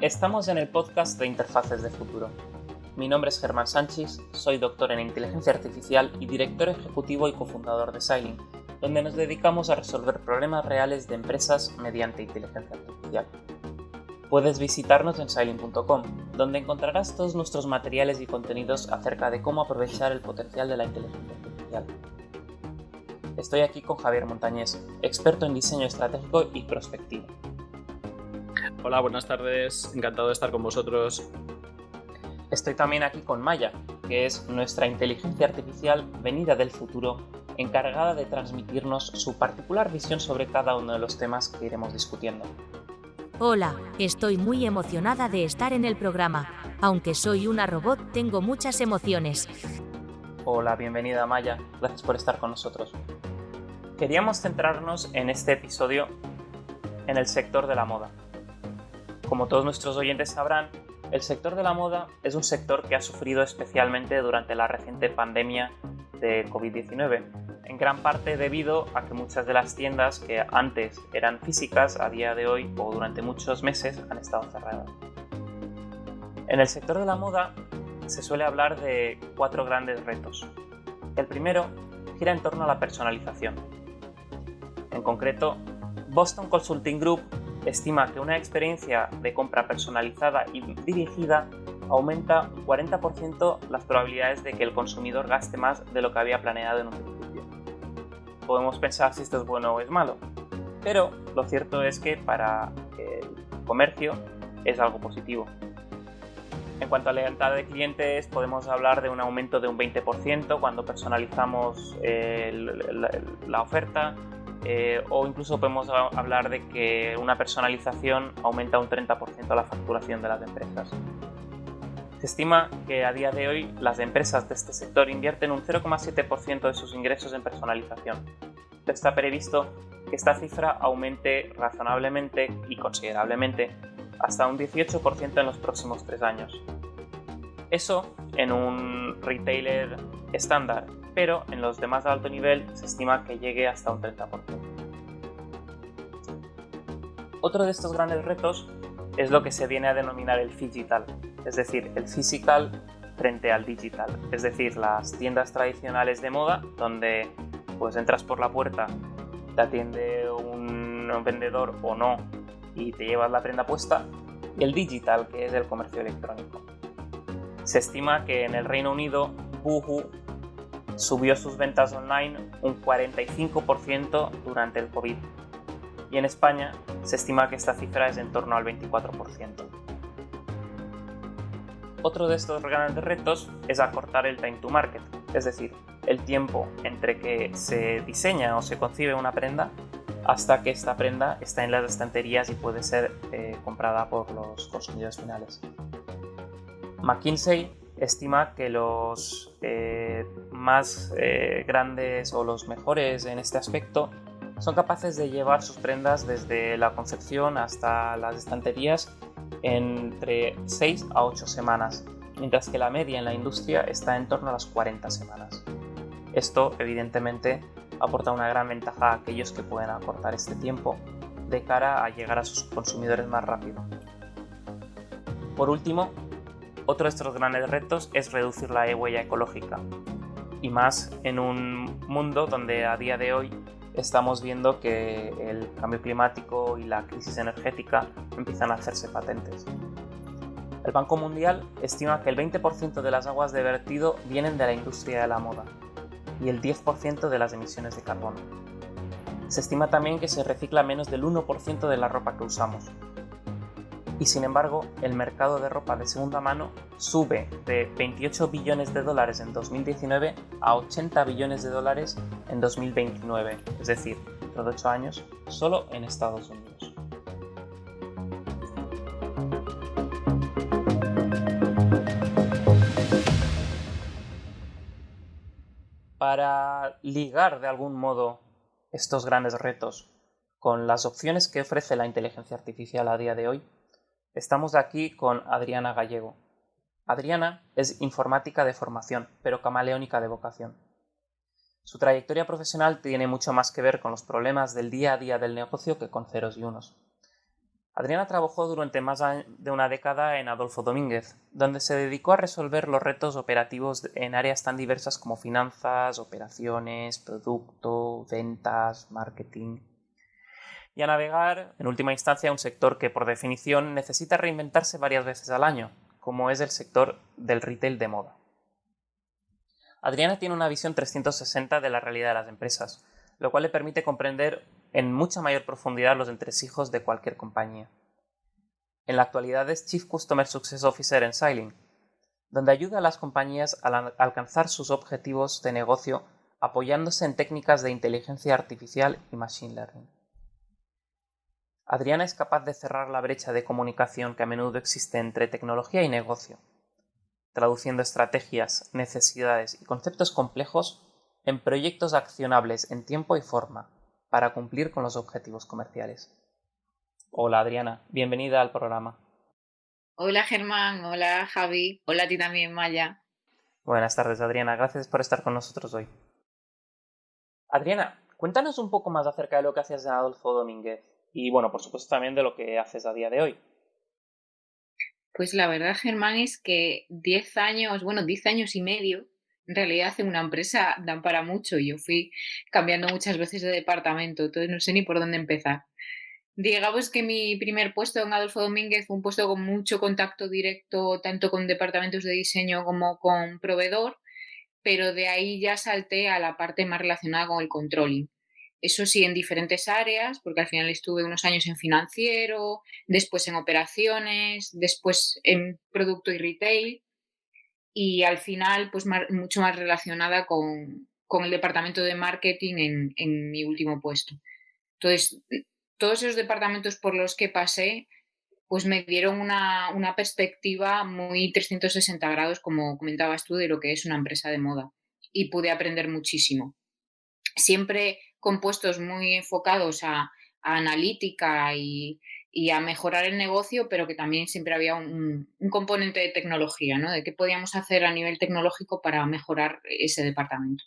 Estamos en el podcast de Interfaces de Futuro. Mi nombre es Germán Sánchez, soy doctor en inteligencia artificial y director ejecutivo y cofundador de Sailing, donde nos dedicamos a resolver problemas reales de empresas mediante inteligencia artificial. Puedes visitarnos en sailing.com, donde encontrarás todos nuestros materiales y contenidos acerca de cómo aprovechar el potencial de la inteligencia artificial. Estoy aquí con Javier Montañés, experto en diseño estratégico y prospectivo. Hola, buenas tardes. Encantado de estar con vosotros. Estoy también aquí con Maya, que es nuestra inteligencia artificial venida del futuro, encargada de transmitirnos su particular visión sobre cada uno de los temas que iremos discutiendo. Hola, estoy muy emocionada de estar en el programa. Aunque soy una robot, tengo muchas emociones. Hola, bienvenida Maya, gracias por estar con nosotros. Queríamos centrarnos en este episodio en el sector de la moda. Como todos nuestros oyentes sabrán, el sector de la moda es un sector que ha sufrido especialmente durante la reciente pandemia de COVID-19, en gran parte debido a que muchas de las tiendas que antes eran físicas a día de hoy o durante muchos meses han estado cerradas. En el sector de la moda se suele hablar de cuatro grandes retos. El primero gira en torno a la personalización. En concreto, Boston Consulting Group estima que una experiencia de compra personalizada y dirigida aumenta un 40% las probabilidades de que el consumidor gaste más de lo que había planeado en un principio. Podemos pensar si esto es bueno o es malo, pero lo cierto es que para el comercio es algo positivo. En cuanto a lealtad de clientes, podemos hablar de un aumento de un 20% cuando personalizamos la oferta, eh, o incluso podemos hablar de que una personalización aumenta un 30% la facturación de las empresas. Se estima que a día de hoy las empresas de este sector invierten un 0,7% de sus ingresos en personalización. Está previsto que esta cifra aumente razonablemente y considerablemente hasta un 18% en los próximos tres años. Eso en un retailer estándar pero en los demás de alto nivel se estima que llegue hasta un 30%. Otro de estos grandes retos es lo que se viene a denominar el digital, es decir, el physical frente al digital, es decir, las tiendas tradicionales de moda donde pues entras por la puerta, te atiende un vendedor o no y te llevas la prenda puesta, y el digital que es el comercio electrónico. Se estima que en el Reino Unido Boohoo subió sus ventas online un 45% durante el COVID y en España se estima que esta cifra es en torno al 24%. Otro de estos grandes retos es acortar el time to market, es decir, el tiempo entre que se diseña o se concibe una prenda hasta que esta prenda está en las estanterías y puede ser eh, comprada por los consumidores finales. McKinsey estima que los eh, más eh, grandes o los mejores en este aspecto son capaces de llevar sus prendas desde la concepción hasta las estanterías entre 6 a 8 semanas, mientras que la media en la industria está en torno a las 40 semanas. Esto, evidentemente, aporta una gran ventaja a aquellos que pueden acortar este tiempo de cara a llegar a sus consumidores más rápido. Por último, otro de estos grandes retos es reducir la huella ecológica, y más en un mundo donde a día de hoy estamos viendo que el cambio climático y la crisis energética empiezan a hacerse patentes. El Banco Mundial estima que el 20% de las aguas de vertido vienen de la industria de la moda y el 10% de las emisiones de carbono. Se estima también que se recicla menos del 1% de la ropa que usamos, y sin embargo el mercado de ropa de segunda mano sube de 28 billones de dólares en 2019 a 80 billones de dólares en 2029, es decir, de 8 años, solo en Estados Unidos. Para ligar de algún modo estos grandes retos con las opciones que ofrece la inteligencia artificial a día de hoy, Estamos aquí con Adriana Gallego. Adriana es informática de formación, pero camaleónica de vocación. Su trayectoria profesional tiene mucho más que ver con los problemas del día a día del negocio que con ceros y unos. Adriana trabajó durante más de una década en Adolfo Domínguez, donde se dedicó a resolver los retos operativos en áreas tan diversas como finanzas, operaciones, producto, ventas, marketing, y a navegar, en última instancia, un sector que por definición necesita reinventarse varias veces al año, como es el sector del retail de moda. Adriana tiene una visión 360 de la realidad de las empresas, lo cual le permite comprender en mucha mayor profundidad los entresijos de cualquier compañía. En la actualidad es Chief Customer Success Officer en Sailing, donde ayuda a las compañías a alcanzar sus objetivos de negocio apoyándose en técnicas de inteligencia artificial y machine learning. Adriana es capaz de cerrar la brecha de comunicación que a menudo existe entre tecnología y negocio, traduciendo estrategias, necesidades y conceptos complejos en proyectos accionables en tiempo y forma para cumplir con los objetivos comerciales. Hola Adriana, bienvenida al programa. Hola Germán, hola Javi, hola a ti también Maya. Buenas tardes Adriana, gracias por estar con nosotros hoy. Adriana, cuéntanos un poco más acerca de lo que hacías en Adolfo Domínguez y bueno, por supuesto también de lo que haces a día de hoy. Pues la verdad, Germán, es que 10 años, bueno, 10 años y medio en realidad en una empresa dan para mucho yo fui cambiando muchas veces de departamento, entonces no sé ni por dónde empezar. Digamos que mi primer puesto en Adolfo Domínguez fue un puesto con mucho contacto directo tanto con departamentos de diseño como con proveedor, pero de ahí ya salté a la parte más relacionada con el controlling. Eso sí, en diferentes áreas, porque al final estuve unos años en financiero, después en operaciones, después en producto y retail y al final pues mucho más relacionada con, el departamento de marketing en, mi último puesto. Entonces, todos esos departamentos por los que pasé pues me dieron una, una perspectiva muy 360 grados, como comentabas tú, de lo que es una empresa de moda y pude aprender muchísimo. Siempre con puestos muy enfocados a analítica y, y a mejorar el negocio, pero que también siempre había un, componente de tecnología, ¿no? De qué podíamos hacer a nivel tecnológico para mejorar ese departamento.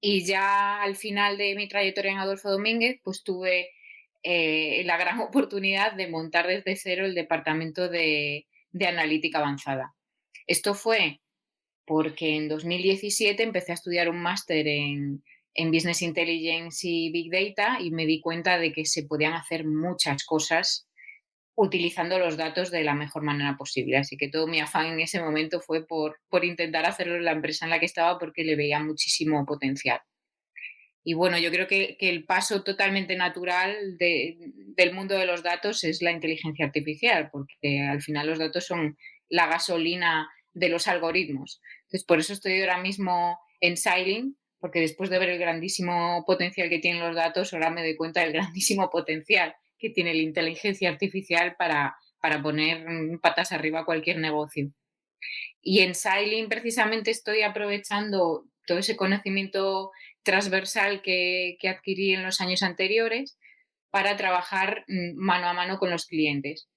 Y ya al final de mi trayectoria en Adolfo Domínguez, pues tuve eh, la gran oportunidad de montar desde cero el departamento de, de analítica avanzada. Esto fue porque en 2017 empecé a estudiar un máster en, en Business Intelligence y Big Data y me di cuenta de que se podían hacer muchas cosas utilizando los datos de la mejor manera posible. Así que todo mi afán en ese momento fue por, por intentar hacerlo en la empresa en la que estaba porque le veía muchísimo potencial. Y bueno, yo creo que, que el paso totalmente natural de, del mundo de los datos es la inteligencia artificial, porque al final los datos son la gasolina de los algoritmos. Entonces, por eso estoy ahora mismo en Sailing, porque después de ver el grandísimo potencial que tienen los datos, ahora me doy cuenta del grandísimo potencial que tiene la inteligencia artificial para, para poner patas arriba cualquier negocio. Y en Sailing precisamente estoy aprovechando todo ese conocimiento transversal que, que adquirí en los años anteriores para trabajar mm, mano a mano con los clientes.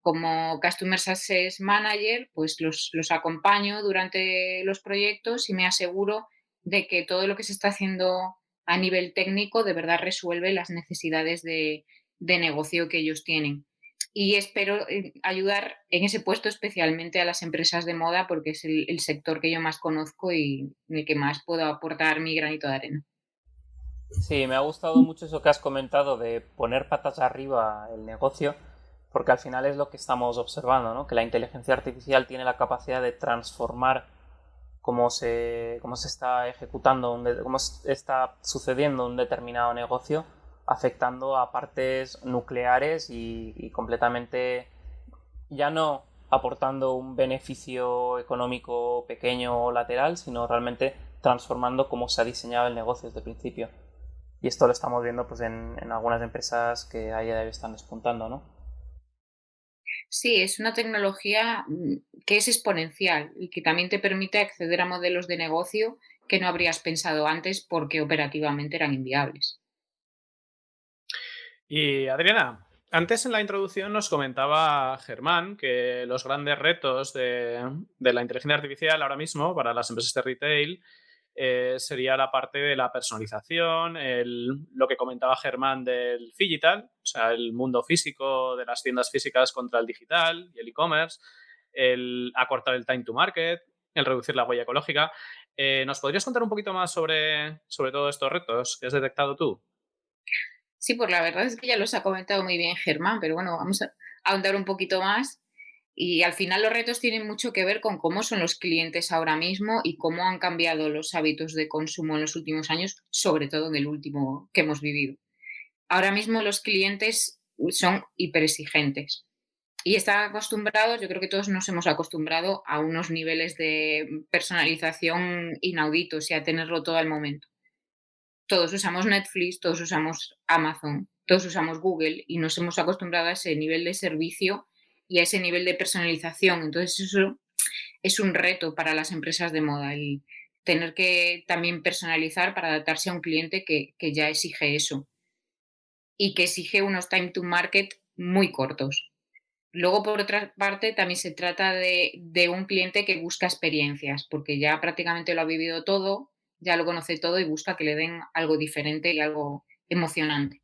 Como Customer Success Manager, pues los, los acompaño durante los proyectos y me aseguro de que todo lo que se está haciendo a nivel técnico de verdad resuelve las necesidades de, negocio que ellos tienen. Y espero eh, ayudar en ese puesto especialmente a las empresas de moda porque es el, sector que yo más conozco y en el que más puedo aportar mi granito de arena. Sí, me ha gustado mucho eso que has comentado de poner patas arriba el negocio, porque al final es lo que estamos observando, ¿no? que la inteligencia artificial tiene la capacidad de transformar cómo se, cómo se está ejecutando, cómo está sucediendo un determinado negocio, afectando a partes nucleares y, completamente ya no aportando un beneficio económico pequeño o lateral, sino realmente transformando cómo se ha diseñado el negocio desde el principio. Y esto lo estamos viendo pues, en, en algunas empresas que ahí están despuntando, ¿no? Sí, es una tecnología mm, que es exponencial y que también te permite acceder a modelos de negocio que no habrías pensado antes porque operativamente eran inviables. Y Adriana, antes en la introducción nos comentaba Germán que los grandes retos de, la inteligencia artificial ahora mismo para las empresas de retail eh, sería la parte de la personalización, lo que comentaba Germán del digital, o sea, el mundo físico de las tiendas físicas contra el digital y el e-commerce, el acortar el time to market, el reducir la huella ecológica. Eh, ¿Nos podrías contar un poquito más sobre, sobre todos estos retos que has detectado tú? Sí, pues la verdad es que ya los ha comentado muy bien Germán, pero bueno, vamos a ahondar un poquito más. Y al final los retos tienen mucho que ver con cómo son los clientes ahora mismo y cómo han cambiado los hábitos de consumo en los últimos años, sobre todo en el último que hemos vivido. Ahora mismo los clientes son hiperexigentes y están acostumbrados, yo creo que todos nos hemos acostumbrado a unos niveles de personalización inauditos y a tenerlo todo al momento. Todos usamos Netflix, todos usamos Amazon, todos usamos Google y nos hemos acostumbrado a ese nivel de servicio y a ese nivel de personalización. Entonces eso es un reto para las empresas de moda, el tener que también personalizar para adaptarse a un cliente que, que ya exige eso y que exige unos time to market muy cortos. Luego, por otra parte, también se trata de, de, un cliente que busca experiencias, porque ya prácticamente lo ha vivido todo, ya lo conoce todo y busca que le den algo diferente y algo emocionante.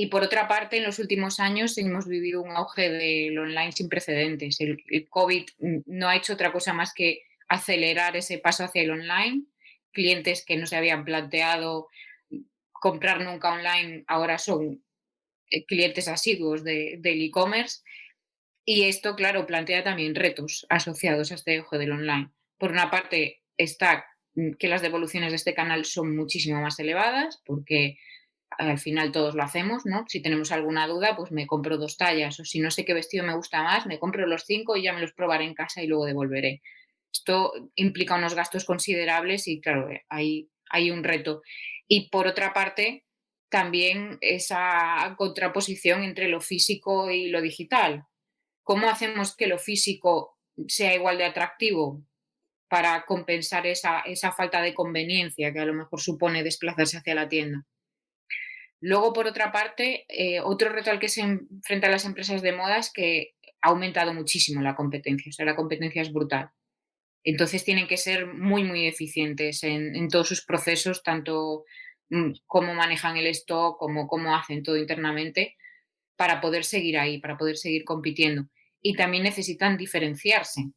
Y por otra parte, en los últimos años hemos vivido un auge del online sin precedentes. El, COVID no ha hecho otra cosa más que acelerar ese paso hacia el online. Clientes que no se habían planteado comprar nunca online ahora son eh, clientes asiduos de, del e-commerce. Y esto, claro, plantea también retos asociados a este auge del online. Por una parte, está que las devoluciones de este canal son muchísimo más elevadas, porque al final todos lo hacemos, ¿no? Si tenemos alguna duda, pues me compro dos tallas, o si no sé qué vestido me gusta más, me compro los cinco y ya me los probaré en casa y luego devolveré. Esto implica unos gastos considerables y, claro, hay, hay un reto. Y por otra parte, también esa contraposición entre lo físico y lo digital. ¿Cómo hacemos que lo físico sea igual de atractivo para compensar esa, esa falta de conveniencia que a lo mejor supone desplazarse hacia la tienda? Luego, por otra parte, eh, otro reto al que se enfrentan las empresas de moda es que ha aumentado muchísimo la competencia, o sea, la competencia es brutal. Entonces tienen que ser muy, muy eficientes en, todos sus procesos, tanto mm, cómo manejan el stock como cómo hacen todo internamente, para poder seguir ahí, para poder seguir compitiendo. Y también necesitan diferenciarse,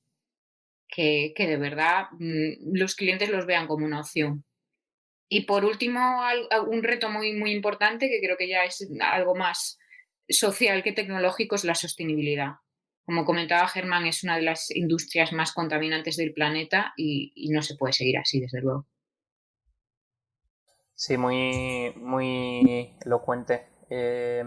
que, que de verdad mm, los clientes los vean como una opción. Y por último, un reto muy, muy importante, que creo que ya es algo más social que tecnológico, es la sostenibilidad. Como comentaba Germán, es una de las industrias más contaminantes del planeta y, no se puede seguir así, desde luego. Sí, muy, muy elocuente. Eh,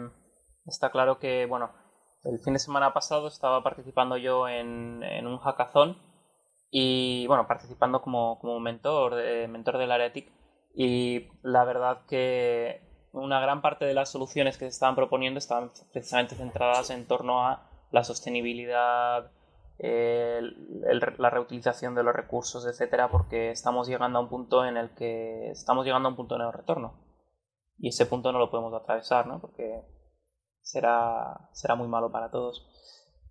está claro que, bueno, el fin de semana pasado estaba participando yo en, en un hackathon y, bueno, participando como, como mentor, de, mentor del área TIC y la verdad que una gran parte de las soluciones que se estaban proponiendo estaban precisamente centradas en torno a la sostenibilidad, la reutilización de los recursos, etcétera, porque estamos llegando a un punto en el que estamos llegando a un punto de no retorno. Y ese punto no lo podemos atravesar, ¿no? Porque será, será muy malo para todos.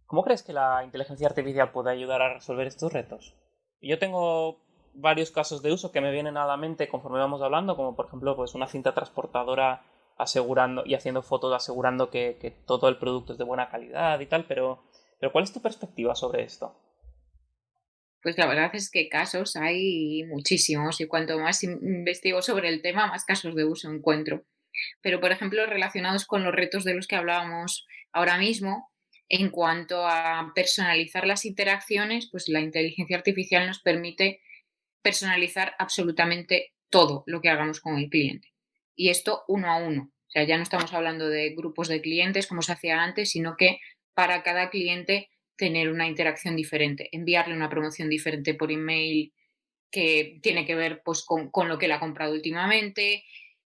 ¿Cómo crees que la inteligencia artificial puede ayudar a resolver estos retos? Yo tengo varios casos de uso que me vienen a la mente conforme vamos hablando, como por ejemplo pues una cinta transportadora asegurando y haciendo fotos asegurando que, que todo el producto es de buena calidad y tal, pero, pero ¿cuál es tu perspectiva sobre esto? Pues la verdad es que casos hay muchísimos y cuanto más investigo sobre el tema, más casos de uso encuentro. Pero, por ejemplo, relacionados con los retos de los que hablábamos ahora mismo, en cuanto a personalizar las interacciones, pues la inteligencia artificial nos permite personalizar absolutamente todo lo que hagamos con el cliente. Y esto uno a uno. O sea, ya no estamos hablando de grupos de clientes como se hacía antes, sino que para cada cliente tener una interacción diferente, enviarle una promoción diferente por email que tiene que ver pues, con, con lo que él ha comprado últimamente,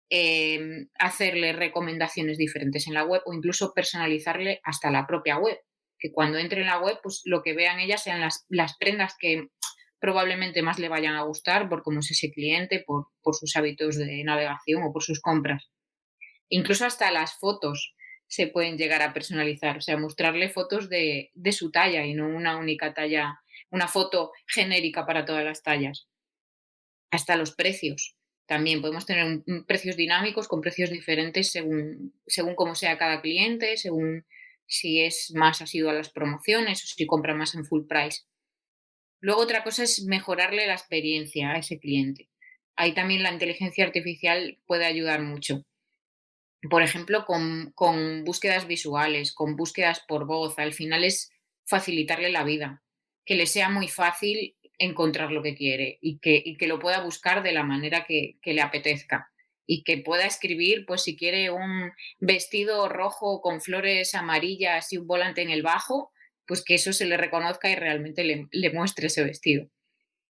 eh, hacerle recomendaciones diferentes en la web o incluso personalizarle hasta la propia web. Que cuando entre en la web, pues lo que vean ellas sean las, las prendas que probablemente más le vayan a gustar por cómo es ese cliente, por, por sus hábitos de navegación o por sus compras. Incluso hasta las fotos se pueden llegar a personalizar, o sea, mostrarle fotos de, de, su talla y no una única talla, una foto genérica para todas las tallas. hasta los precios. También podemos tener precios dinámicos con precios diferentes según, según cómo sea cada cliente, según si es más asiduo a las promociones o si compra más en full price. Luego otra cosa es mejorarle la experiencia a ese cliente. Ahí también la inteligencia artificial puede ayudar mucho. Por ejemplo, con, con búsquedas visuales, con búsquedas por voz. Al final es facilitarle la vida, que le sea muy fácil encontrar lo que quiere y que, que lo pueda buscar de la manera que le apetezca y que pueda escribir, pues si quiere un vestido rojo con flores amarillas y un volante en el bajo, pues que eso se le reconozca y realmente le, muestre ese vestido.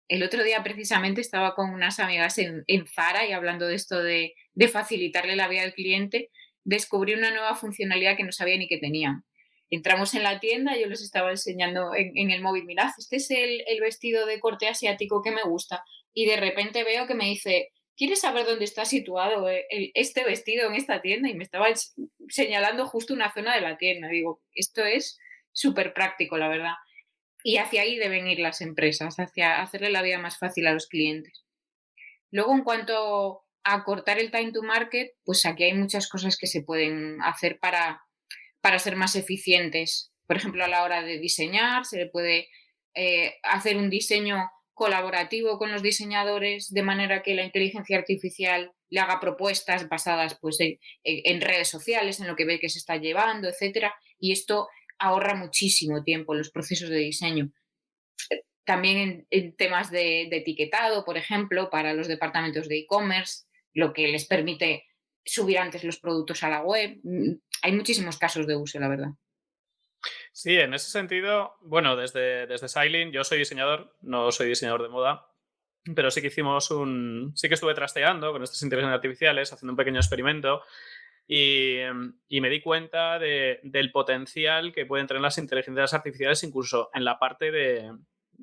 El otro día precisamente estaba con unas amigas en, Zara y hablando de esto de, facilitarle la vida al cliente, descubrí una nueva funcionalidad que no sabía ni que tenían. Entramos en la tienda, yo les estaba enseñando en, el móvil, mirad, este es el, vestido de corte asiático que me gusta. Y de repente veo que me dice, ¿quieres saber dónde está situado eh, este vestido en esta tienda? Y me estaba señalando justo una zona de la tienda. Digo, esto es súper práctico, la verdad. Y hacia ahí deben ir las empresas, hacia hacerle la vida más fácil a los clientes. Luego, en cuanto a cortar el time to market, pues aquí hay muchas cosas que se pueden hacer para, para ser más eficientes. Por ejemplo, a la hora de diseñar, se le puede eh, hacer un diseño colaborativo con los diseñadores de manera que la inteligencia artificial le haga propuestas basadas pues, en, redes sociales, en lo que ve que se está llevando, etcétera, y esto ahorra muchísimo tiempo los procesos de diseño. También en, temas de, etiquetado, por ejemplo, para los departamentos de e-commerce, lo que les permite subir antes los productos a la web. Mm, hay muchísimos casos de uso, la verdad. Sí, en ese sentido, bueno, desde, desde yo soy diseñador, no soy diseñador de moda, pero sí que hicimos un. Sí que estuve trasteando con estas inteligencias artificiales, haciendo un pequeño experimento. Y, me di cuenta del potencial que pueden tener las inteligencias artificiales incluso en la parte de,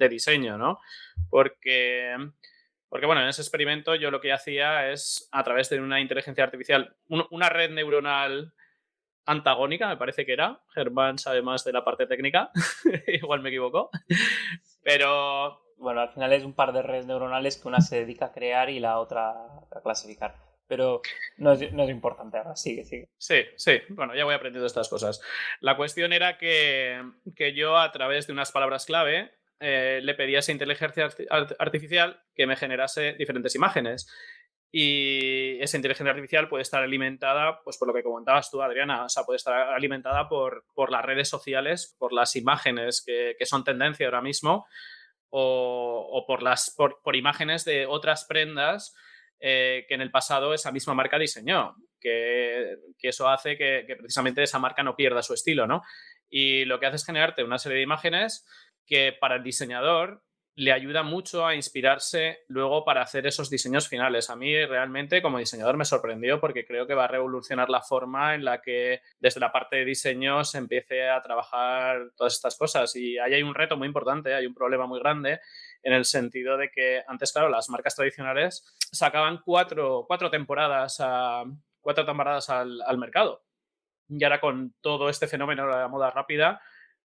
diseño, ¿no? Porque, porque, bueno, en ese experimento yo lo que hacía es, a través de una inteligencia artificial, una red neuronal antagónica, me parece que era. Germán sabe más de la parte técnica, igual me equivoco. Pero. Bueno, al final es un par de redes neuronales que una se dedica a crear y la otra a clasificar. Pero no es, importante ahora, sigue, sigue. Sí, sí, bueno, ya voy aprendiendo estas cosas. La cuestión era que, yo a través de unas palabras clave eh, le pedía a esa inteligencia artificial que me generase diferentes imágenes y esa inteligencia artificial puede estar alimentada, pues por lo que comentabas tú, Adriana, o sea, puede estar alimentada por, por las redes sociales, por las imágenes que, que son tendencia ahora mismo, o, o por, las, por, por, imágenes de otras prendas eh, que en el pasado esa misma marca diseñó, que, eso hace que, que, precisamente esa marca no pierda su estilo, ¿no? Y lo que hace es generarte una serie de imágenes que para el diseñador le ayuda mucho a inspirarse luego para hacer esos diseños finales. A mí realmente como diseñador me sorprendió porque creo que va a revolucionar la forma en la que desde la parte de diseño se empiece a trabajar todas estas cosas. Y ahí hay un reto muy importante, hay un problema muy grande en el sentido de que antes, claro, las marcas tradicionales sacaban cuatro, cuatro temporadas, a, cuatro temporadas al, al mercado. Y ahora con todo este fenómeno de la moda rápida,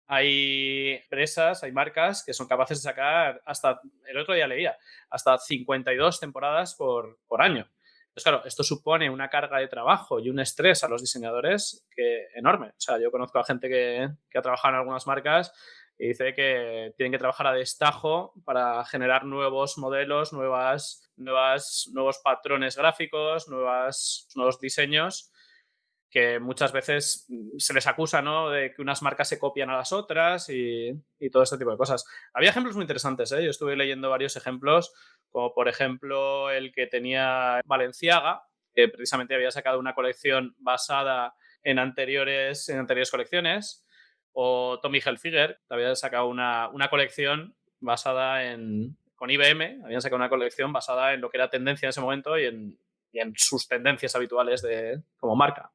hay empresas, hay marcas que son capaces de sacar hasta, el otro día leía, hasta 52 temporadas por, por año. Entonces, claro, esto supone una carga de trabajo y un estrés a los diseñadores que enorme. O sea, yo conozco a gente que, que ha trabajado en algunas marcas y dice que tienen que trabajar a destajo para generar nuevos modelos, nuevas, nuevas, nuevos patrones gráficos, nuevos diseños que muchas veces se les acusa ¿no? de que unas marcas se copian a las otras y, todo este tipo de cosas. Había ejemplos muy interesantes, ¿eh? yo estuve leyendo varios ejemplos, como por ejemplo el que tenía Valenciaga, que precisamente había sacado una colección basada en anteriores, en anteriores colecciones, o Tommy Hilfiger, había sacado una, una colección basada en, con IBM, habían sacado una colección basada en lo que era tendencia en ese momento y en, y en sus tendencias habituales de, como marca.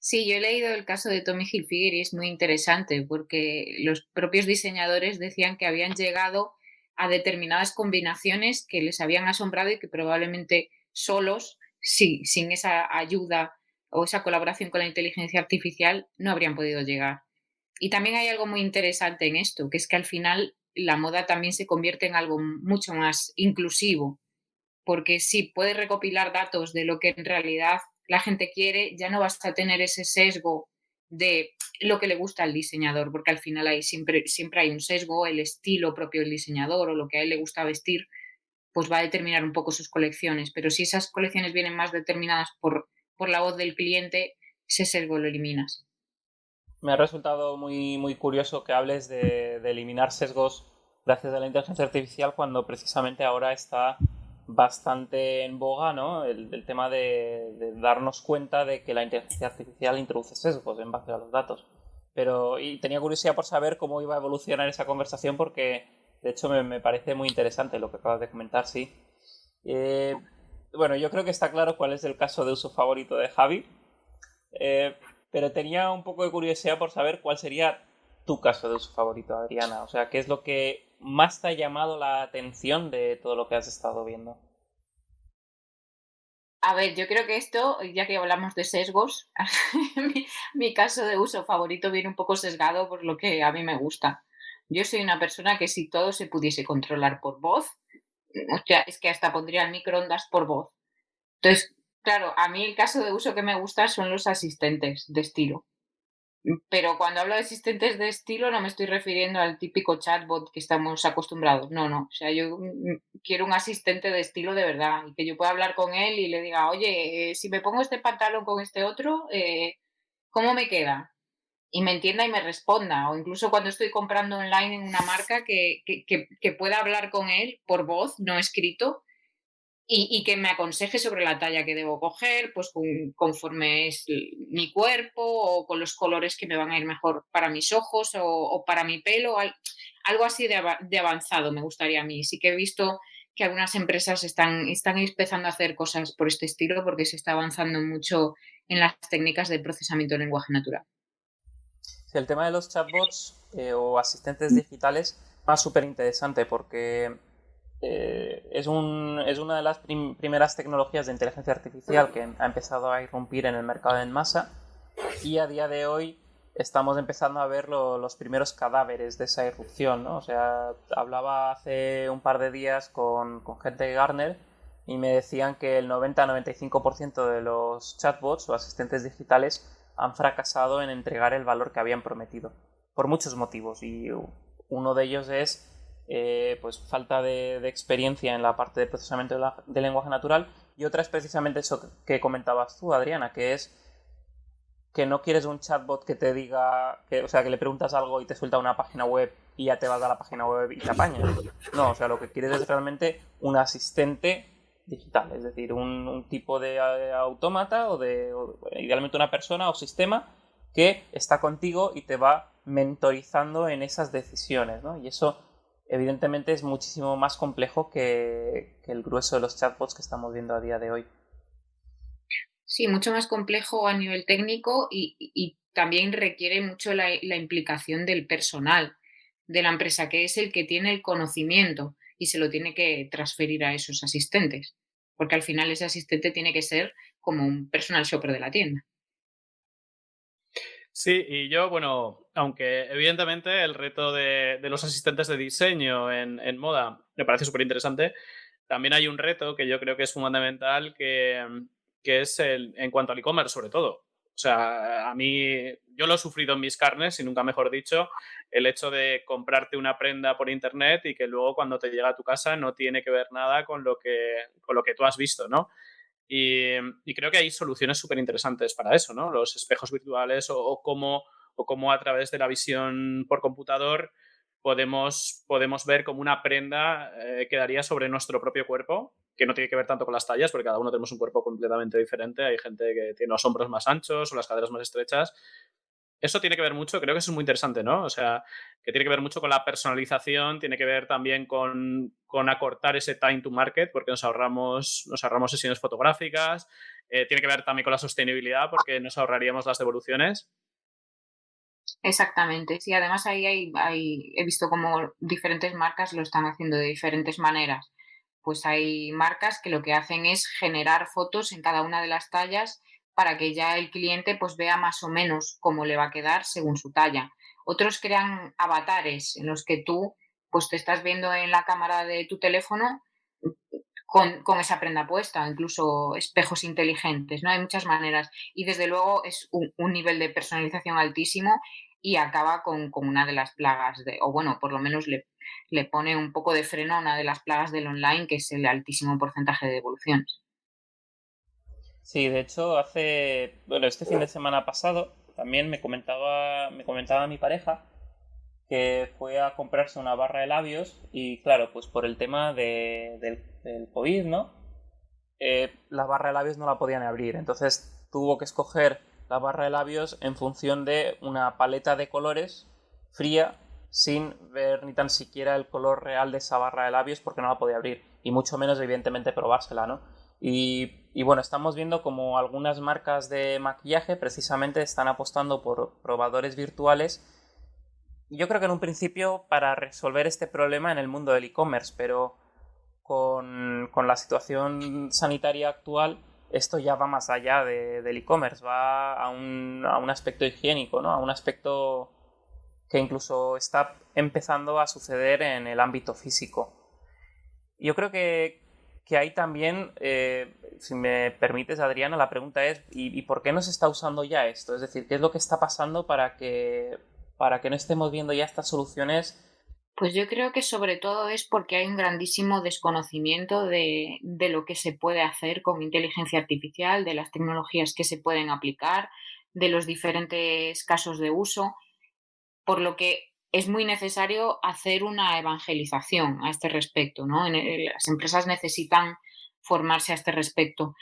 Sí, yo he leído el caso de Tommy Hilfiger y es muy interesante porque los propios diseñadores decían que habían llegado a determinadas combinaciones que les habían asombrado y que probablemente solos, sí, sin esa ayuda o esa colaboración con la inteligencia artificial, no habrían podido llegar. Y también hay algo muy interesante en esto, que es que al final la moda también se convierte en algo mucho más inclusivo porque si puedes recopilar datos de lo que en realidad la gente quiere, ya no vas a tener ese sesgo de lo que le gusta al diseñador, porque al final hay siempre, siempre hay un sesgo, el estilo propio del diseñador o lo que a él le gusta vestir, pues va a determinar un poco sus colecciones. Pero si esas colecciones vienen más determinadas por, por la voz del cliente, ese sesgo lo eliminas. Me ha resultado muy, muy curioso que hables de, eliminar sesgos gracias a la inteligencia artificial cuando precisamente ahora está bastante en boga ¿no? el, tema de, darnos cuenta de que la inteligencia artificial introduce sesgos en base a los datos. Pero y tenía curiosidad por saber cómo iba a evolucionar esa conversación porque de hecho me, parece muy interesante lo que acabas de comentar, sí. Eh, bueno, yo creo que está claro cuál es el caso de uso favorito de Javi. Eh, pero tenía un poco de curiosidad por saber cuál sería tu caso de uso favorito, Adriana. O sea, ¿qué es lo que más te ha llamado la atención de todo lo que has estado viendo? A ver, yo creo que esto, ya que hablamos de sesgos, mi, caso de uso favorito viene un poco sesgado por lo que a mí me gusta. Yo soy una persona que si todo se pudiese controlar por voz, o sea, es que hasta pondría el microondas por voz. Entonces, Claro, a mí el caso de uso que me gusta son los asistentes de estilo. Pero cuando hablo de asistentes de estilo no me estoy refiriendo al típico chatbot que estamos acostumbrados. No, no. O sea, yo quiero un asistente de estilo de verdad y que yo pueda hablar con él y le diga, oye, eh, si me pongo este pantalón con este otro, eh, ¿cómo me queda? Y me entienda y me responda. O incluso cuando estoy comprando online en una marca que, que, que pueda hablar con él por voz, no escrito, y, que me aconseje sobre la talla que debo coger, pues conforme es mi cuerpo o con los colores que me van a ir mejor para mis ojos o, para mi pelo, algo así de, avanzado me gustaría a mí. Sí que he visto que algunas empresas están, están empezando a hacer cosas por este estilo porque se está avanzando mucho en las técnicas de procesamiento de lenguaje natural. el tema de los chatbots eh, o asistentes digitales es súper interesante porque eh, es, un, es, una de las primeras tecnologías de inteligencia artificial que ha empezado a irrumpir en el mercado en masa y a día de hoy estamos empezando a ver los primeros cadáveres de esa irrupción. ¿no? O sea, hablaba hace un par de días con, con gente de Garner y me decían que el 90-95% de los chatbots o asistentes digitales han fracasado en entregar el valor que habían prometido, por muchos motivos. Y uno de ellos es eh, pues falta de, experiencia en la parte de procesamiento de, lenguaje natural y otra es precisamente eso que comentabas tú, Adriana, que es que no quieres un chatbot que te diga, que, o sea, que le preguntas algo y te suelta una página web y ya te vas a la página web y te apañas. No, o sea, lo que quieres es realmente un asistente digital, es decir, un, tipo de eh, autómata o de, idealmente una persona o sistema que está contigo y te va mentorizando en esas decisiones, ¿no? Y eso evidentemente es muchísimo más complejo que, el grueso de los chatbots que estamos viendo a día de hoy. Sí, mucho más complejo a nivel técnico y, también requiere mucho la, implicación del personal de la empresa, que es el que tiene el conocimiento y se lo tiene que transferir a esos asistentes, porque al final ese asistente tiene que ser como un personal shopper de la tienda. Sí, y yo, bueno, aunque evidentemente el reto de, los asistentes de diseño en, moda me parece súper interesante, también hay un reto que yo creo que es fundamental, que, es el, en cuanto al e-commerce sobre todo. O sea, a mí, yo lo he sufrido en mis carnes, y nunca mejor dicho, el hecho de comprarte una prenda por internet y que luego cuando te llega a tu casa no tiene que ver nada con lo que, con lo que tú has visto, ¿no? Y, creo que hay soluciones súper interesantes para eso, ¿no? Los espejos virtuales o, cómo, o cómo a través de la visión por computador podemos, podemos ver cómo una prenda eh, quedaría sobre nuestro propio cuerpo, que no tiene que ver tanto con las tallas, porque cada uno tenemos un cuerpo completamente diferente. Hay gente que tiene los hombros más anchos o las caderas más estrechas eso tiene que ver mucho, creo que eso es muy interesante, ¿no? O sea, que tiene que ver mucho con la personalización, tiene que ver también con, acortar ese time to market, porque nos ahorramos, nos ahorramos sesiones fotográficas, eh, tiene que ver también con la sostenibilidad, porque nos ahorraríamos las devoluciones. Exactamente, sí, además ahí hay, hay, he visto como diferentes marcas lo están haciendo de diferentes maneras. Pues hay marcas que lo que hacen es generar fotos en cada una de las tallas para que ya el cliente pues vea más o menos cómo le va a quedar según su talla. Otros crean avatares en los que tú pues te estás viendo en la cámara de tu teléfono con, esa prenda puesta, incluso espejos inteligentes, ¿no? Hay muchas maneras. Y desde luego es un, nivel de personalización altísimo y acaba con, una de las plagas, de, o bueno, por lo menos le, le pone un poco de freno a una de las plagas del online, que es el altísimo porcentaje de devoluciones. Sí, de hecho, hace, bueno, este fin de semana pasado también me comentaba, me comentaba mi pareja que fue a comprarse una barra de labios y claro, pues por el tema de, del, COVID, ¿no? Eh, la barra de labios no la podían abrir, entonces tuvo que escoger la barra de labios en función de una paleta de colores fría sin ver ni tan siquiera el color real de esa barra de labios porque no la podía abrir y mucho menos evidentemente probársela, ¿no? Y, y bueno, estamos viendo como algunas marcas de maquillaje precisamente están apostando por probadores virtuales yo creo que en un principio para resolver este problema en el mundo del e-commerce, pero con, la situación sanitaria actual esto ya va más allá del e-commerce, va a un, a un aspecto higiénico, ¿no? a un aspecto que incluso está empezando a suceder en el ámbito físico. Yo creo que, que ahí también, eh, si me permites, Adriana, la pregunta es, ¿y, ¿y, por qué no se está usando ya esto? Es decir, ¿qué es lo que está pasando para que, para que no estemos viendo ya estas soluciones? Pues yo creo que sobre todo es porque hay un grandísimo desconocimiento de, lo que se puede hacer con inteligencia artificial, de las tecnologías que se pueden aplicar, de los diferentes casos de uso, por lo que es muy necesario hacer una evangelización a este respecto. ¿no? Las empresas necesitan formarse a este respecto.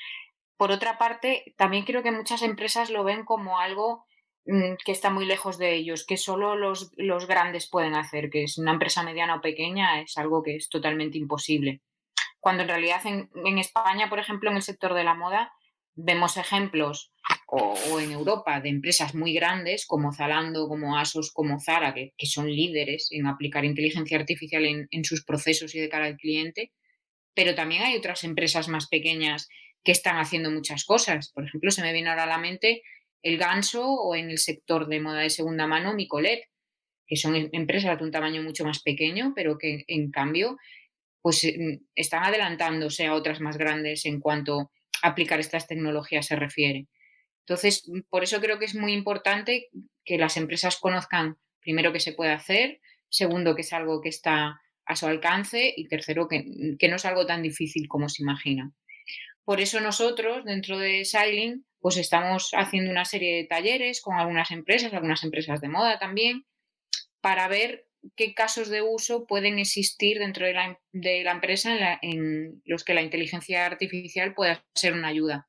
Por otra parte, también creo que muchas empresas lo ven como algo que está muy lejos de ellos, que solo los, grandes pueden hacer, que es una empresa mediana o pequeña, es algo que es totalmente imposible. Cuando en realidad en, España, por ejemplo, en el sector de la moda, vemos ejemplos, o, en Europa, de empresas muy grandes como Zalando, como Asos, como Zara, que, son líderes en aplicar inteligencia artificial en, en sus procesos y de cara al cliente, pero también hay otras empresas más pequeñas que están haciendo muchas cosas. Por ejemplo, se me viene ahora a la mente el Ganso o en el sector de moda de segunda mano Micolet, que son em, empresas de un tamaño mucho más pequeño, pero que en cambio pues em, están adelantándose a otras más grandes en cuanto a aplicar estas tecnologías se refiere. Entonces, por eso creo que es muy importante que las empresas conozcan primero qué se puede hacer, segundo que es algo que está a su alcance y tercero que, que no es algo tan difícil como se imagina. Por eso nosotros, dentro de Sailing, pues estamos haciendo una serie de talleres con algunas empresas, algunas empresas de moda también, para ver qué casos de uso pueden existir dentro de la, de la empresa en, los que la inteligencia artificial pueda ser una ayuda.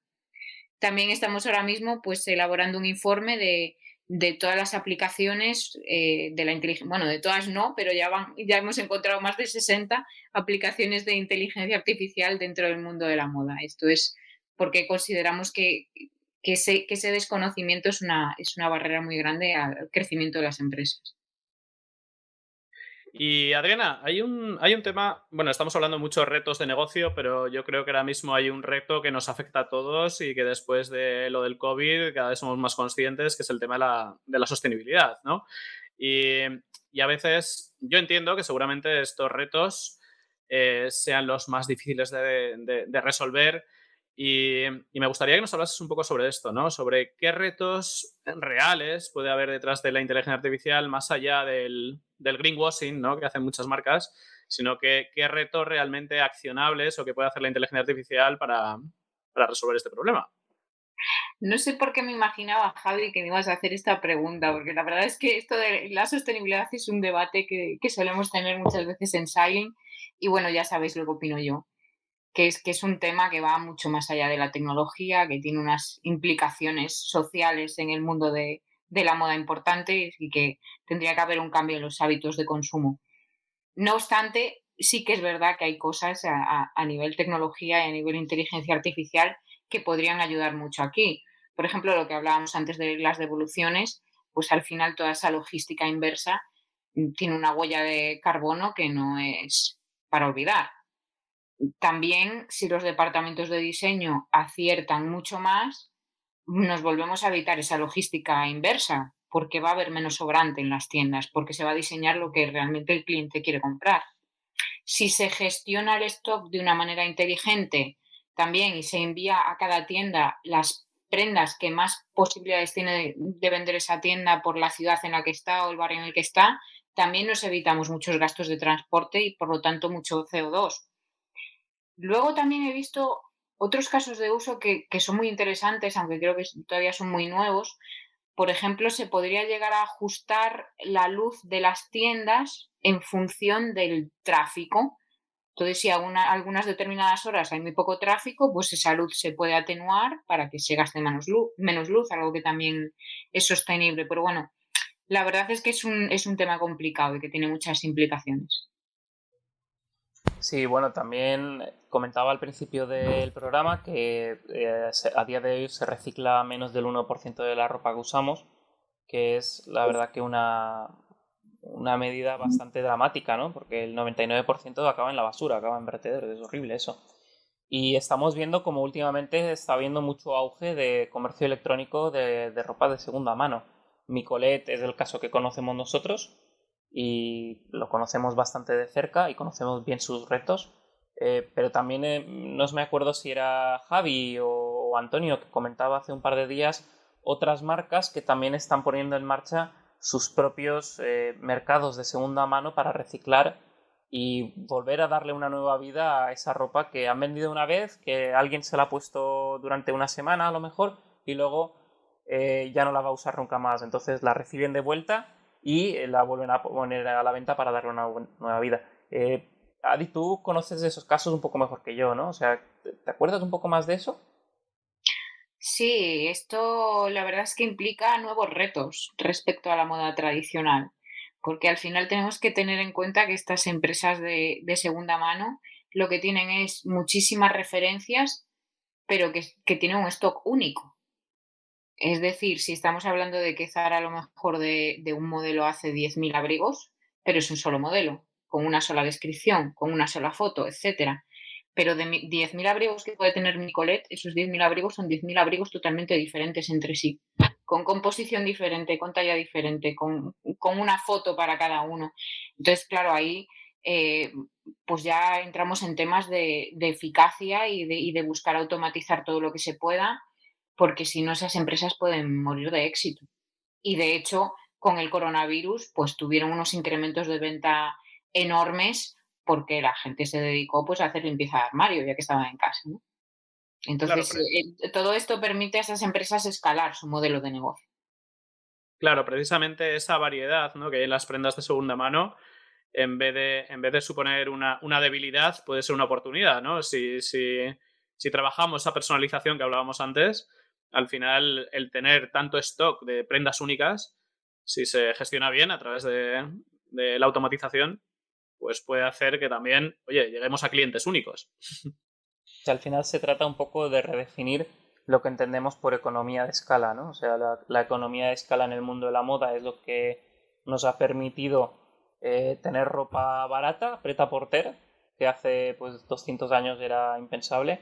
También estamos ahora mismo pues elaborando un informe de, de todas las aplicaciones eh, de la inteligencia, bueno, de todas no, pero ya, van, ya hemos encontrado más de 60 aplicaciones de inteligencia artificial dentro del mundo de la moda. Esto es porque consideramos que que ese, desconocimiento es una, es una barrera muy grande al crecimiento de las empresas. Y Adriana, hay un, hay un tema, bueno, estamos hablando de muchos retos de negocio, pero yo creo que ahora mismo hay un reto que nos afecta a todos y que después de lo del COVID cada vez somos más conscientes, que es el tema de la, de la sostenibilidad, ¿no? Y, y, a veces yo entiendo que seguramente estos retos eh, sean los más difíciles de resolver y, me gustaría que nos hablases un poco sobre esto, ¿no? Sobre qué retos reales puede haber detrás de la inteligencia artificial más allá del, greenwashing, ¿no? Que hacen muchas marcas, sino que qué retos realmente accionables o que puede hacer la inteligencia artificial para, resolver este problema. No sé por qué me imaginaba, Javi, que me ibas a hacer esta pregunta, porque la verdad es que esto de la sostenibilidad es un debate que, que solemos tener muchas veces en Silent y bueno, ya sabéis lo que opino yo que es, que es un tema que va mucho más allá de la tecnología, que tiene unas implicaciones sociales en el mundo de, la moda importantes y que tendría que haber un cambio en los hábitos de consumo. No obstante, sí que es verdad que hay cosas a, a, nivel tecnología y a nivel inteligencia artificial que podrían ayudar mucho aquí. Por ejemplo, lo que hablábamos antes de las devoluciones, pues al final toda esa logística inversa mm, tiene una huella de carbono que no es para olvidar también si los departamentos de diseño aciertan mucho más, nos volvemos a evitar esa logística inversa, porque va a haber menos sobrante en las tiendas, porque se va a diseñar lo que realmente el cliente quiere comprar. si se gestiona el stock de una manera inteligente también y se envía a cada tienda las prendas que más posibilidades tiene de, vender esa tienda por la ciudad en la que está o el barrio en el que está, también nos evitamos muchos gastos de transporte y por lo tanto mucho CO2. Luego también he visto otros casos de uso que, son muy interesantes, aunque creo que todavía son muy nuevos. Por ejemplo, se podría llegar a ajustar la luz de las tiendas en función del tráfico. Entonces, si a algunas determinadas horas hay muy poco tráfico, pues esa luz se puede atenuar para que se gaste menos luz, menos luz algo que también es sostenible. Pero bueno, la verdad es que es un, es un tema complicado y que tiene muchas implicaciones. Sí, bueno, también comentaba al principio del programa que eh, a día de hoy se recicla menos del 1% de la ropa que usamos, que es la verdad que una, una medida bastante dramática, ¿no? Porque el 99% acaba en la basura, acaba en vertederos, es horrible eso. Y estamos viendo como últimamente está habiendo mucho auge de comercio electrónico de, de ropa de segunda mano. Micolet es el caso que conocemos nosotros y lo conocemos bastante de cerca y conocemos bien sus retos. Eh, pero también eh, no me acuerdo si era Javi o Antonio que comentaba hace un par de días otras marcas que también están poniendo en marcha sus propios eh, mercados de segunda mano para reciclar y volver a darle una nueva vida a esa ropa que han vendido una vez, que alguien se la ha puesto durante una semana a lo mejor y luego eh, ya no la va a usar nunca más. Entonces la reciben de vuelta y eh, la vuelven a poner a la venta para darle una nueva vida. Adi, tú conoces esos casos un poco mejor que yo, ¿no? O sea, ¿te acuerdas un poco más de eso? Sí, esto la verdad es que implica nuevos retos respecto a la moda tradicional, porque al final tenemos que tener en cuenta que estas empresas de, segunda mano lo que tienen es muchísimas referencias, pero que, tienen un stock único. Es decir, si estamos hablando de que Zara a lo mejor de, de un modelo hace 10.000 abrigos, pero es un solo modelo, con una sola descripción, con una sola foto, etcétera pero de 10.000 abrigos que puede tener Nicolet, esos 10.000 abrigos son 10.000 abrigos totalmente diferentes entre sí, con composición diferente, con talla diferente, con, una foto para cada uno. Entonces, claro, ahí eh, pues ya entramos en temas de, eficacia y de, y de buscar automatizar todo lo que se pueda, porque si no, esas empresas pueden morir de éxito. Y de hecho, con el coronavirus, pues tuvieron unos incrementos de venta enormes porque la gente se dedicó pues a hacer limpieza de armario ya que estaba en casa. Entonces, eh, todo esto permite a esas empresas escalar su modelo de negocio. Claro, precisamente esa variedad ¿no? que hay en las prendas de segunda mano, en vez de, en vez de suponer una, una debilidad, puede ser una oportunidad. ¿no? Si, si, si trabajamos esa personalización que hablábamos antes, al final el tener tanto stock de prendas únicas, si se gestiona bien a través de, la automatización, pues puede hacer que también, oye, lleguemos a clientes únicos. al final se trata un poco de redefinir lo que entendemos por economía de escala, ¿no? O sea, la, economía de escala en el mundo de la moda es lo que nos ha permitido eh, tener ropa barata, preta porter, que hace pues 200 años era impensable,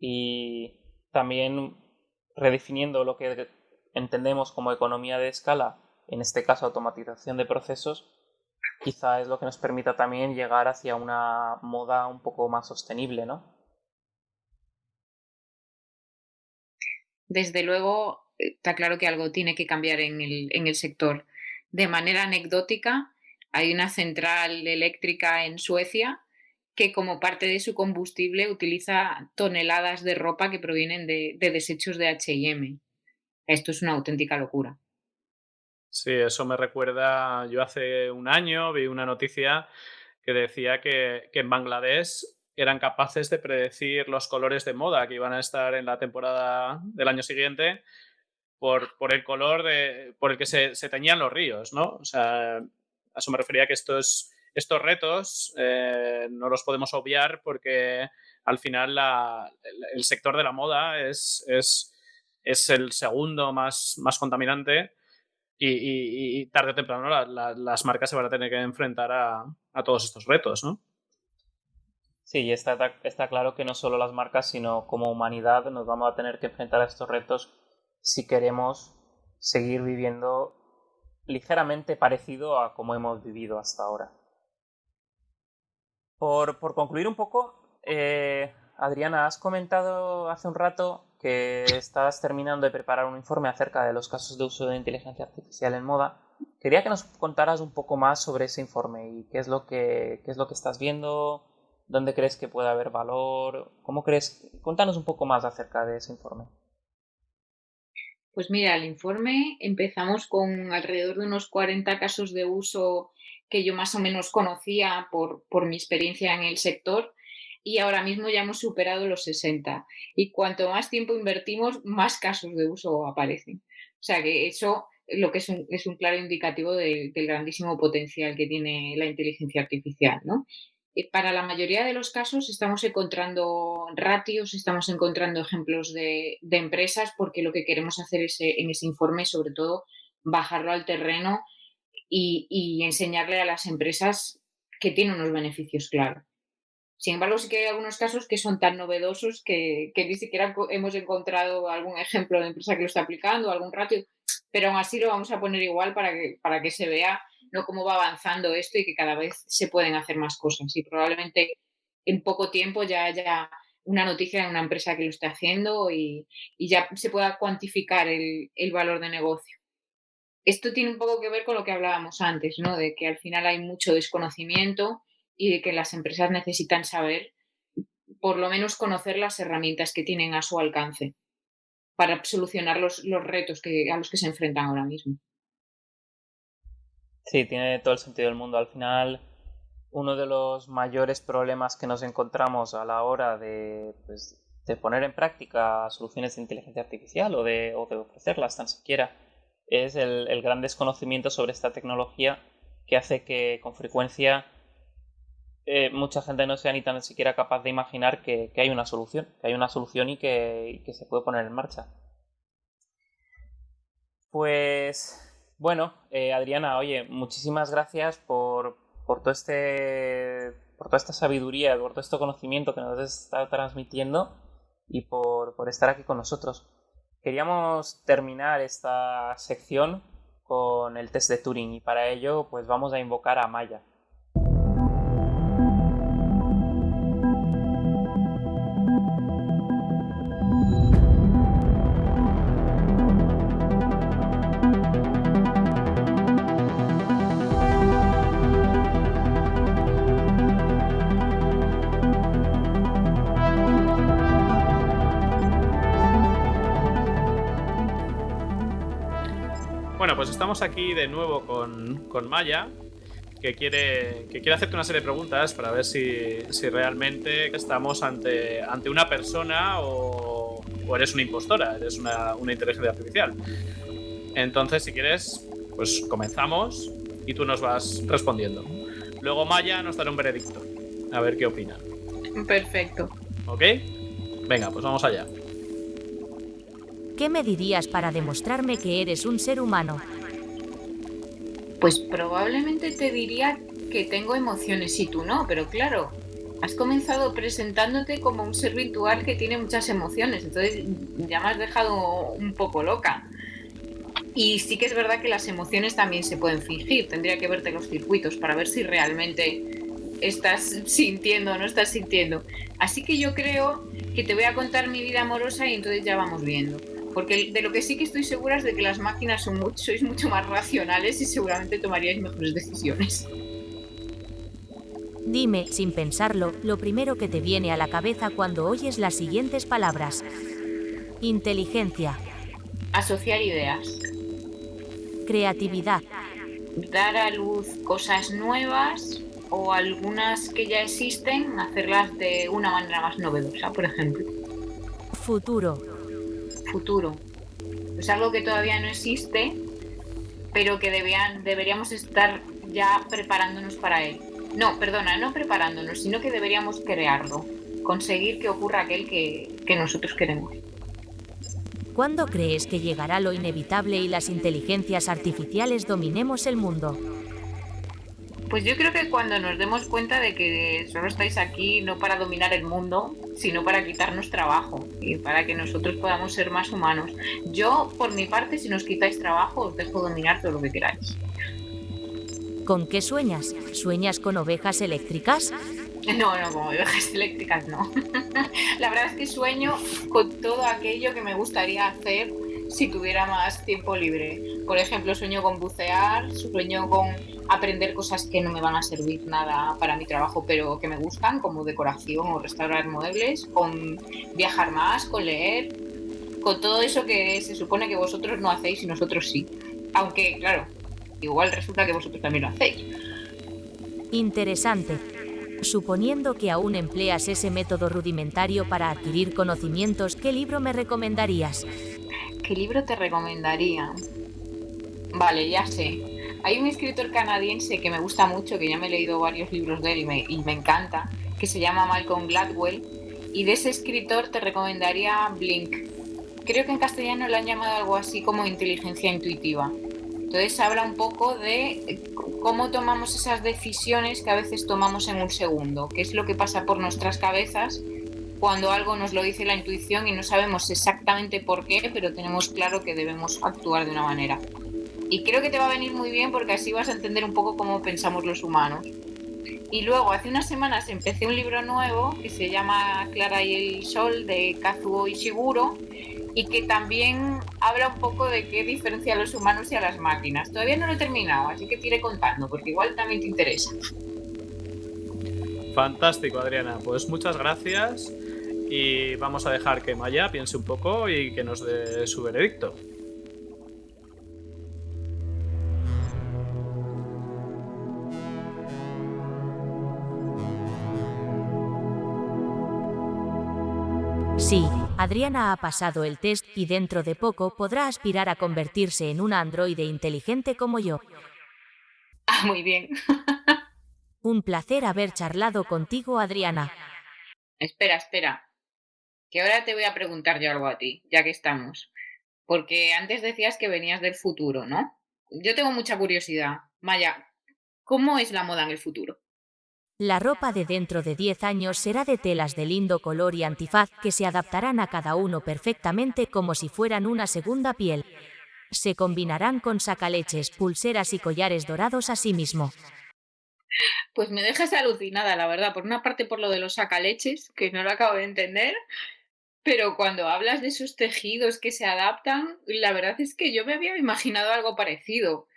y también redefiniendo lo que entendemos como economía de escala, en este caso automatización de procesos, quizá es lo que nos permita también llegar hacia una moda un poco más sostenible, ¿no? Desde luego, está claro que algo tiene que cambiar en el, en el sector. De manera anecdótica, hay una central eléctrica en Suecia que como parte de su combustible utiliza toneladas de ropa que provienen de, de desechos de HM. Esto es una auténtica locura. Sí, eso me recuerda, yo hace un año vi una noticia que decía que, en Bangladesh eran capaces de predecir los colores de moda que iban a estar en la temporada del año siguiente por, por el color de, por el que se, se, teñían los ríos, ¿no? O sea, a eso me refería que estos, estos retos eh, no los podemos obviar porque al final el, sector de la moda es, es, es el segundo más, más contaminante y, tarde o temprano las marcas se van a tener que enfrentar a, todos estos retos, ¿no? Sí, está, está claro que no solo las marcas, sino como humanidad nos vamos a tener que enfrentar a estos retos si queremos seguir viviendo ligeramente parecido a como hemos vivido hasta ahora. Por, concluir un poco, eh, Adriana, has comentado hace un rato que estás terminando de preparar un informe acerca de los casos de uso de inteligencia artificial en moda. Quería que nos contaras un poco más sobre ese informe y qué es lo que, qué es lo que estás viendo, dónde crees que puede haber valor, cómo crees. Cuéntanos un poco más acerca de ese informe. Pues mira, el informe empezamos con alrededor de unos 40 casos de uso que yo más o menos conocía por, por mi experiencia en el sector y ahora mismo ya hemos superado los 60. Y cuanto más tiempo invertimos, más casos de uso aparecen. O sea que eso lo que es un, es un claro indicativo del grandísimo potencial que tiene la inteligencia artificial. ¿no? para la mayoría de los casos estamos encontrando ratios, estamos encontrando ejemplos de, empresas, porque lo que queremos hacer es, eh, en ese informe, sobre todo, bajarlo al terreno y, enseñarle a las empresas que tiene unos beneficios claros. Sin embargo, sí que hay algunos casos que son tan novedosos que, que, ni siquiera hemos encontrado algún ejemplo de empresa que lo está aplicando, algún ratio, pero aún así lo vamos a poner igual para que, para que se vea ¿no? cómo va avanzando esto y que cada vez se pueden hacer más cosas. Y probablemente en poco tiempo ya haya una noticia de una empresa que lo esté haciendo y, ya se pueda cuantificar el, valor de negocio. Esto tiene un poco que ver con lo que hablábamos antes, ¿no? De que al final hay mucho desconocimiento y de que las empresas necesitan saber, por lo menos conocer las herramientas que tienen a su alcance para solucionar los, los retos que, a los que se enfrentan ahora mismo. Sí, tiene todo el sentido del mundo. Al final, uno de los mayores problemas que nos encontramos a la hora de, pues, de poner en práctica soluciones de inteligencia artificial o de, o de ofrecerlas tan siquiera es el, el, gran desconocimiento sobre esta tecnología que hace que con frecuencia eh, mucha gente no sea ni tan siquiera capaz de imaginar que, que hay una solución, que hay una solución y que, que se puede poner en marcha. Pues bueno, eh, Adriana, oye, muchísimas gracias por, por, todo este, por toda esta sabiduría, por todo este conocimiento que nos estado transmitiendo y por, por estar aquí con nosotros. Queríamos terminar esta sección con el test de Turing y para ello pues vamos a invocar a Maya. Pues estamos aquí de nuevo con, con Maya, que quiere, que quiere hacerte una serie de preguntas para ver si, si realmente estamos ante, ante una persona o, o eres una impostora, eres una, una, inteligencia artificial. Entonces, si quieres, pues comenzamos y tú nos vas respondiendo. Luego Maya nos dará un veredicto. A ver qué opina. Perfecto. ¿Ok? Venga, pues vamos allá. ¿Qué me dirías para demostrarme que eres un ser humano? Pues probablemente te diría que tengo emociones y tú no, pero claro, has comenzado presentándote como un ser virtual que tiene muchas emociones, entonces ya me has dejado un poco loca. Y sí que es verdad que las emociones también se pueden fingir, tendría que verte los circuitos para ver si realmente estás sintiendo o no estás sintiendo. Así que yo creo que te voy a contar mi vida amorosa y entonces ya vamos viendo. Porque de lo que sí que estoy segura es de que las máquinas son mucho, sois mucho más racionales y seguramente tomaríais mejores decisiones. Dime, sin pensarlo, lo primero que te viene a la cabeza cuando oyes las siguientes palabras. Inteligencia. Asociar ideas. Creatividad. Dar a luz cosas nuevas o algunas que ya existen, hacerlas de una manera más novedosa, por ejemplo. Futuro futuro. Es algo que todavía no existe, pero que deberíamos estar ya preparándonos para él. No, perdona, no preparándonos, sino que deberíamos crearlo, conseguir que ocurra aquel que, que nosotros queremos. ¿Cuándo crees que llegará lo inevitable y las inteligencias artificiales dominemos el mundo? Pues yo creo que cuando nos demos cuenta de que solo estáis aquí no para dominar el mundo, sino para quitarnos trabajo y para que nosotros podamos ser más humanos. Yo, por mi parte, si nos quitáis trabajo, os dejo dominar todo lo que queráis. ¿Con qué sueñas? ¿Sueñas con ovejas eléctricas? No, no, como ovejas eléctricas no. La verdad es que sueño con todo aquello que me gustaría hacer si tuviera más tiempo libre. Por ejemplo, sueño con bucear, sueño con aprender cosas que no me van a servir nada para mi trabajo, pero que me gustan, como decoración o restaurar muebles, con viajar más, con leer, con todo eso que se supone que vosotros no hacéis y nosotros sí. Aunque, claro, igual resulta que vosotros también lo hacéis. Interesante. Suponiendo que aún empleas ese método rudimentario para adquirir conocimientos, ¿qué libro me recomendarías? ¿Qué libro te recomendaría? Vale, ya sé. Hay un escritor canadiense que me gusta mucho, que ya me he leído varios libros de él y me, encanta, que se llama Malcolm Gladwell. Y de ese escritor te recomendaría Blink. Creo que en castellano le han llamado algo así como inteligencia intuitiva. Entonces habla un poco de cómo tomamos esas decisiones que a veces tomamos en un segundo, qué es lo que pasa por nuestras cabezas cuando algo nos lo dice la intuición y no sabemos exactamente por qué, pero tenemos claro que debemos actuar de una manera. Y creo que te va a venir muy bien porque así vas a entender un poco cómo pensamos los humanos. Y luego, hace unas semanas empecé un libro nuevo que se llama Clara y el Sol de Kazuo Ishiguro y que también habla un poco de qué diferencia a los humanos y a las máquinas. Todavía no lo he terminado, así que te iré contando porque igual también te interesa. Fantástico, Adriana. Pues muchas gracias y vamos a dejar que Maya piense un poco y que nos dé su veredicto. Sí, Adriana ha pasado el test y dentro de poco podrá aspirar a convertirse en una androide inteligente como yo. Ah, muy bien. Un placer haber charlado contigo, Adriana. Espera, espera. Que ahora te voy a preguntar yo algo a ti, ya que estamos. Porque antes decías que venías del futuro, ¿no? Yo tengo mucha curiosidad. Maya, ¿cómo es la moda en el futuro? La ropa de dentro de 10 años será de telas de lindo color y antifaz que se adaptarán a cada uno perfectamente como si fueran una segunda piel. Se combinarán con sacaleches, pulseras y collares dorados asimismo. Pues me dejas alucinada, la verdad. Por una parte por lo de los sacaleches, que no lo acabo de entender, pero cuando hablas de esos tejidos que se adaptan, la verdad es que yo me había imaginado algo parecido.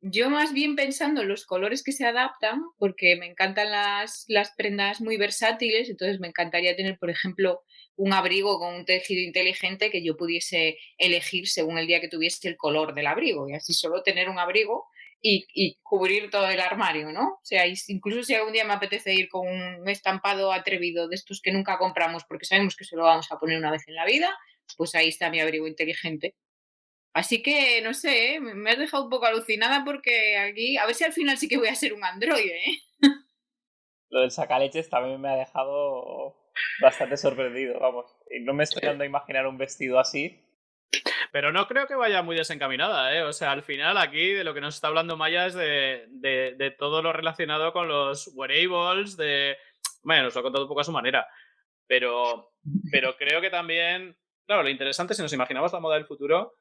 Yo más bien pensando en los colores que se adaptan, porque me encantan las, las prendas muy versátiles, entonces me encantaría tener, por ejemplo, un abrigo con un tejido inteligente que yo pudiese elegir según el día que tuviese el color del abrigo y así solo tener un abrigo y, y, cubrir todo el armario, ¿no? O sea, incluso si algún día me apetece ir con un estampado atrevido de estos que nunca compramos porque sabemos que solo vamos a poner una vez en la vida, pues ahí está mi abrigo inteligente. Así que, no sé, ¿eh? me has dejado un poco alucinada porque aquí, a ver si al final sí que voy a ser un androide, ¿eh? Lo del sacaleches también me ha dejado bastante sorprendido, vamos. Y no me estoy dando a imaginar un vestido así. Pero no creo que vaya muy desencaminada, ¿eh? O sea, al final aquí de lo que nos está hablando Maya es de, de, todo lo relacionado con los wearables, de... Bueno, nos lo ha contado un poco a su manera. Pero, pero creo que también, claro, lo interesante si nos imaginamos la moda del futuro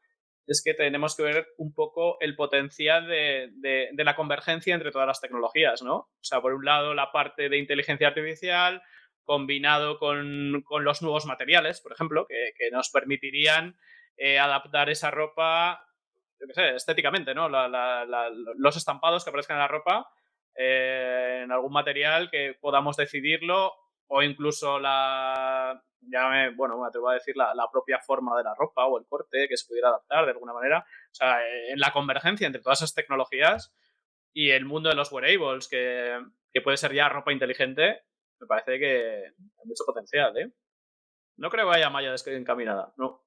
es que tenemos que ver un poco el potencial de, de, de, la convergencia entre todas las tecnologías, ¿no? O sea, por un lado la parte de inteligencia artificial combinado con, con los nuevos materiales, por ejemplo, que, que nos permitirían eh, adaptar esa ropa, yo qué sé, estéticamente, ¿no? La, los estampados que aparezcan en la ropa eh, en algún material que podamos decidirlo o incluso la, ya bueno, me atrevo a decir la, propia forma de la ropa o el corte que se pudiera adaptar de alguna manera. O sea, en la convergencia entre todas esas tecnologías y el mundo de los wearables, que, que puede ser ya ropa inteligente, me parece que hay mucho potencial, ¿eh? No creo que vaya Maya encaminada, no.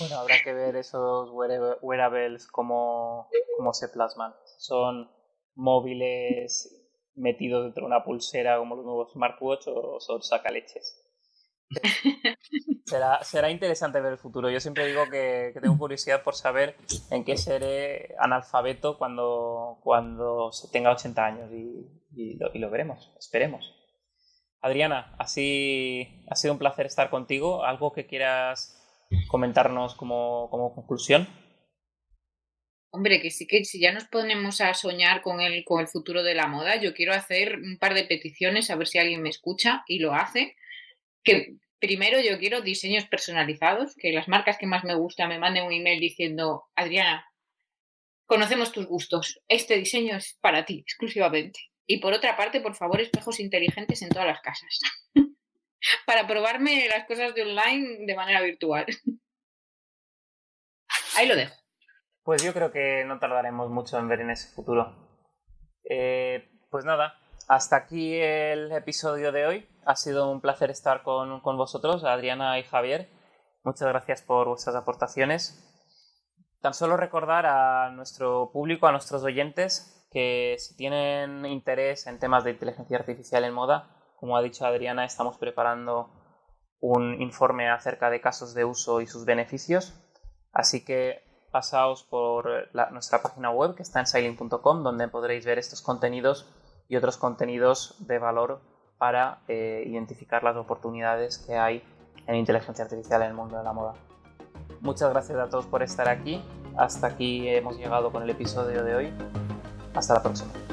Bueno, habrá que ver esos wearables cómo, cómo se plasman. Son móviles metidos dentro de una pulsera como los nuevos smartwatch o son sacaleches. será, será interesante ver el futuro. Yo siempre digo que, tengo curiosidad por saber en qué seré analfabeto cuando, cuando tenga 80 años y lo veremos, esperemos. Adriana, así ha sido un placer estar contigo. ¿Algo que quieras comentarnos como, conclusión? Hombre, que sí que si ya nos ponemos a soñar con el, con el futuro de la moda, yo quiero hacer un par de peticiones a ver si alguien me escucha y lo hace. Que primero yo quiero diseños personalizados, que las marcas que más me gustan me manden un email diciendo, Adriana, conocemos tus gustos, este diseño es para ti exclusivamente. Y por otra parte, por favor, espejos inteligentes en todas las casas. para probarme las cosas de online de manera virtual. Ahí lo dejo. Pues yo creo que no tardaremos mucho en ver en ese futuro. Eh, pues nada, hasta aquí el episodio de hoy. Ha sido un placer estar con, vosotros, Adriana y Javier. Muchas gracias por vuestras aportaciones. Tan solo recordar a nuestro público, a nuestros oyentes, que si tienen interés en temas de inteligencia artificial en moda, como ha dicho Adriana, estamos preparando un informe acerca de casos de uso y sus beneficios. Así que pasaos por nuestra página web que está en sailing.com donde podréis ver estos contenidos y otros contenidos de valor para eh, identificar las oportunidades que hay en inteligencia artificial en el mundo de la moda. Muchas gracias a todos por estar aquí. Hasta aquí hemos llegado con el episodio de hoy. Hasta la próxima.